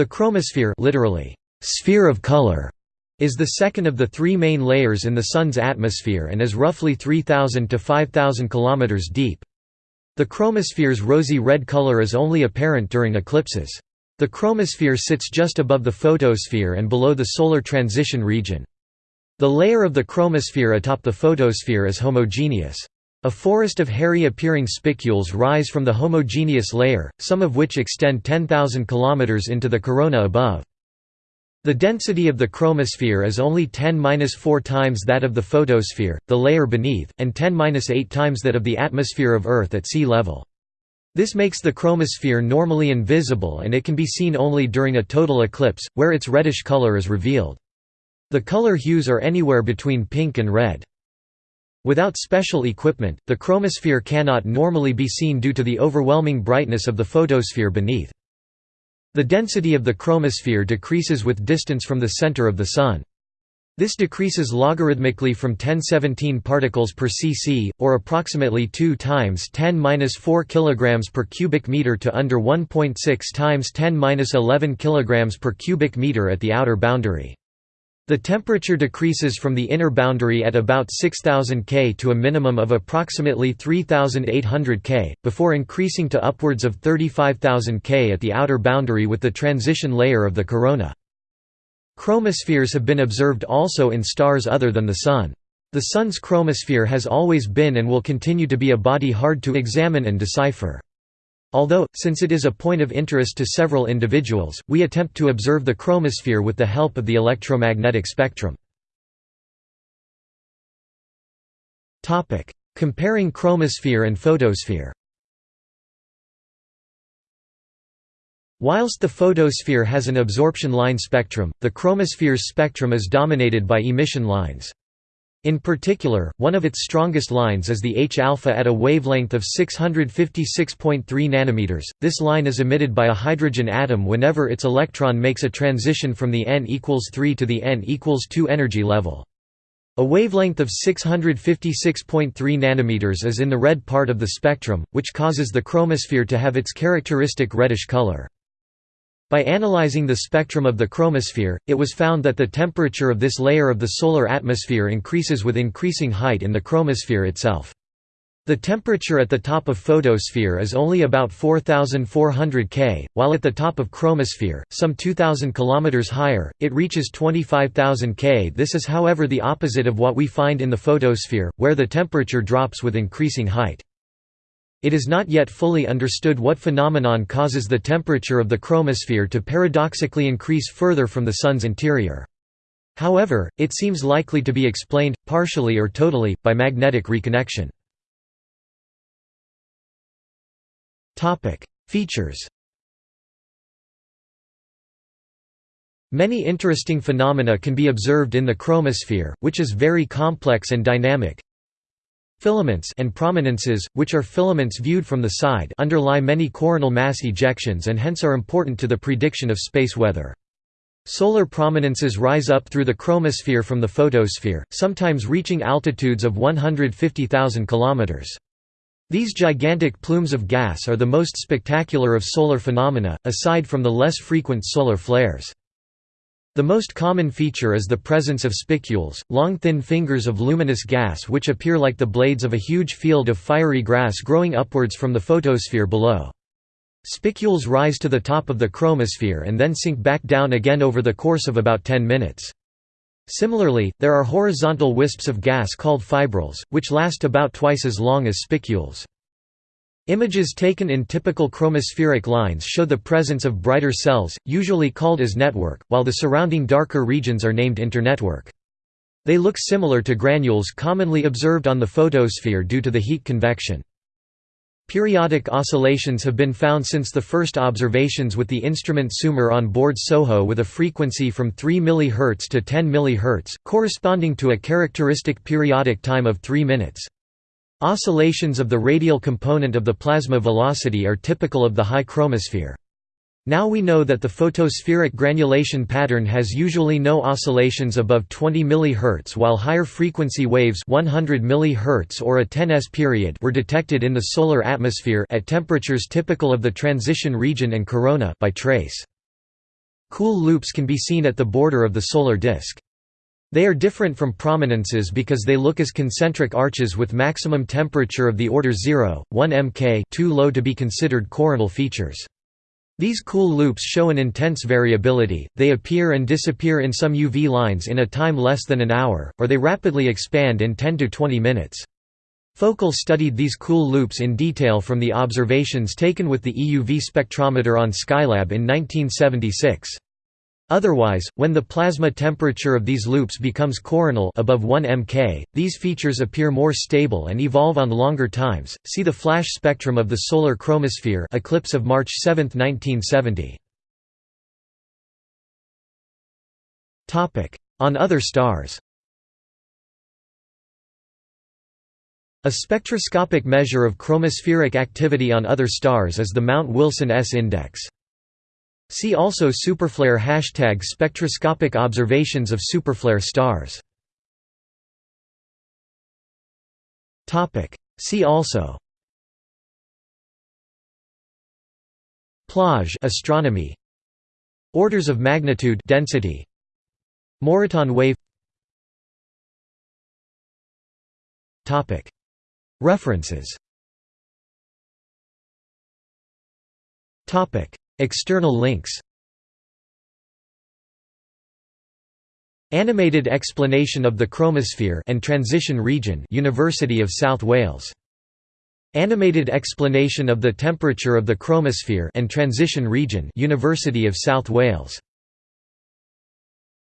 The chromosphere literally, sphere of color, is the second of the three main layers in the Sun's atmosphere and is roughly 3,000 to 5,000 km deep. The chromosphere's rosy red color is only apparent during eclipses. The chromosphere sits just above the photosphere and below the solar transition region. The layer of the chromosphere atop the photosphere is homogeneous. A forest of hairy appearing spicules rise from the homogeneous layer, some of which extend 10,000 km into the corona above. The density of the chromosphere is only 10-4 times that of the photosphere, the layer beneath, and 10-8 times that of the atmosphere of Earth at sea level. This makes the chromosphere normally invisible and it can be seen only during a total eclipse, where its reddish color is revealed. The color hues are anywhere between pink and red. Without special equipment, the chromosphere cannot normally be seen due to the overwhelming brightness of the photosphere beneath. The density of the chromosphere decreases with distance from the center of the Sun. This decreases logarithmically from 1017 particles per cc, or approximately 2 times 10-4 kg per cubic meter to under 1.6 times 10-11 kg per cubic meter at the outer boundary. The temperature decreases from the inner boundary at about 6000 K to a minimum of approximately 3800 K, before increasing to upwards of 35,000 K at the outer boundary with the transition layer of the corona. Chromospheres have been observed also in stars other than the Sun. The Sun's chromosphere has always been and will continue to be a body hard to examine and decipher. Although, since it is a point of interest to several individuals, we attempt to observe the chromosphere with the help of the electromagnetic spectrum. Comparing chromosphere and photosphere Whilst the photosphere has an absorption line spectrum, the chromosphere's spectrum is dominated by emission lines. In particular, one of its strongest lines is the H-alpha at a wavelength of 656.3 nanometers. This line is emitted by a hydrogen atom whenever its electron makes a transition from the n equals 3 to the n equals 2 energy level. A wavelength of 656.3 nanometers is in the red part of the spectrum, which causes the chromosphere to have its characteristic reddish color. By analyzing the spectrum of the chromosphere, it was found that the temperature of this layer of the solar atmosphere increases with increasing height in the chromosphere itself. The temperature at the top of photosphere is only about 4400 K, while at the top of chromosphere, some 2000 km higher, it reaches 25,000 K. This is however the opposite of what we find in the photosphere, where the temperature drops with increasing height. It is not yet fully understood what phenomenon causes the temperature of the chromosphere to paradoxically increase further from the Sun's interior. However, it seems likely to be explained, partially or totally, by magnetic reconnection. Features Many interesting phenomena can be observed in the chromosphere, which is very complex and dynamic. Filaments and prominences, which are filaments viewed from the side underlie many coronal mass ejections and hence are important to the prediction of space weather. Solar prominences rise up through the chromosphere from the photosphere, sometimes reaching altitudes of 150,000 km. These gigantic plumes of gas are the most spectacular of solar phenomena, aside from the less frequent solar flares. The most common feature is the presence of spicules, long thin fingers of luminous gas which appear like the blades of a huge field of fiery grass growing upwards from the photosphere below. Spicules rise to the top of the chromosphere and then sink back down again over the course of about 10 minutes. Similarly, there are horizontal wisps of gas called fibrils, which last about twice as long as spicules. Images taken in typical chromospheric lines show the presence of brighter cells, usually called as network, while the surrounding darker regions are named internetwork. They look similar to granules commonly observed on the photosphere due to the heat convection. Periodic oscillations have been found since the first observations with the instrument SUMER on board SOHO with a frequency from 3 mHz to 10 mHz, corresponding to a characteristic periodic time of 3 minutes. Oscillations of the radial component of the plasma velocity are typical of the high chromosphere. Now we know that the photospheric granulation pattern has usually no oscillations above 20 mHz while higher frequency waves 100 mHz or a 10s period were detected in the solar atmosphere at temperatures typical of the transition region and corona by trace. Cool loops can be seen at the border of the solar disk. They are different from prominences because they look as concentric arches with maximum temperature of the order 0, 1 mK too low to be considered coronal features. These cool loops show an intense variability, they appear and disappear in some UV lines in a time less than an hour, or they rapidly expand in 10 to 20 minutes. Foukal studied these cool loops in detail from the observations taken with the EUV spectrometer on Skylab in 1976. Otherwise, when the plasma temperature of these loops becomes coronal above 1 mK, these features appear more stable and evolve on longer times. See the flash spectrum of the solar chromosphere eclipse of March 7, 1970. Topic: On other stars. A spectroscopic measure of chromospheric activity on other stars is the Mount Wilson S index. See also superflare hashtag spectroscopic observations of superflare stars. See also Plage astronomy. Orders of magnitude density. Moreton wave. Topic. References. Topic External links. Animated explanation of the chromosphere and transition region University of South Wales. Animated explanation of the temperature of the chromosphere and transition region University of South Wales